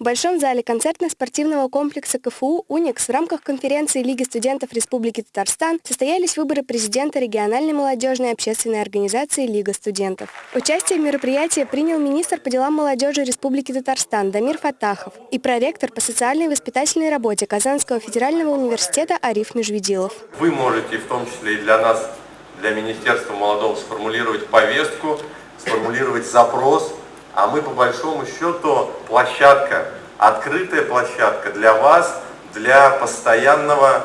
В Большом зале концертно-спортивного комплекса КФУ «Уникс» в рамках конференции Лиги студентов Республики Татарстан состоялись выборы президента региональной молодежной общественной организации «Лига студентов». Участие в мероприятии принял министр по делам молодежи Республики Татарстан Дамир Фатахов и проректор по социальной и воспитательной работе Казанского федерального университета Ариф Межведилов. Вы можете в том числе и для нас, для Министерства молодого, сформулировать повестку, сформулировать запрос, а мы по большому счету площадка, открытая площадка для вас, для постоянного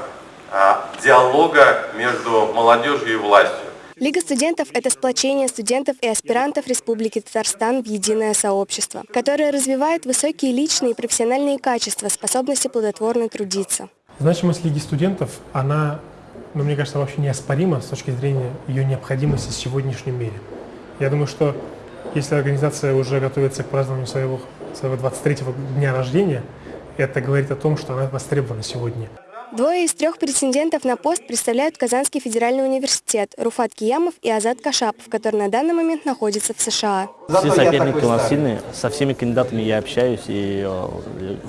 а, диалога между молодежью и властью. Лига студентов – это сплочение студентов и аспирантов Республики Татарстан в единое сообщество, которое развивает высокие личные и профессиональные качества, способности плодотворно трудиться. Значимость Лиги студентов, она, ну, мне кажется, вообще неоспорима с точки зрения ее необходимости в сегодняшнем мире. Я думаю, что если организация уже готовится к празднованию своего, своего 23-го дня рождения, это говорит о том, что она востребована сегодня. Двое из трех претендентов на пост представляют Казанский федеральный университет Руфат Киямов и Азат Кашапов, который на данный момент находится в США. Все соперники у нас сильные, со всеми кандидатами я общаюсь и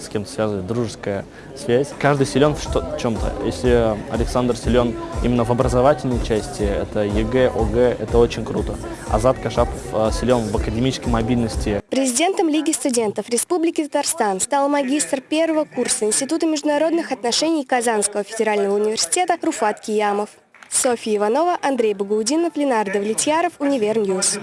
с кем-то связывает дружеская связь. Каждый силен в чем-то. Если Александр силен именно в образовательной части, это ЕГЭ, ОГЭ, это очень круто. Азат Кашапов э, силен в академической мобильности. Президентом Лиги студентов Республики Татарстан стал магистр первого курса Института международных отношений Казанского федерального университета Руфат Киямов. Софья Иванова, Андрей Багаудинов, Ленардо Влетьяров, UniverNews.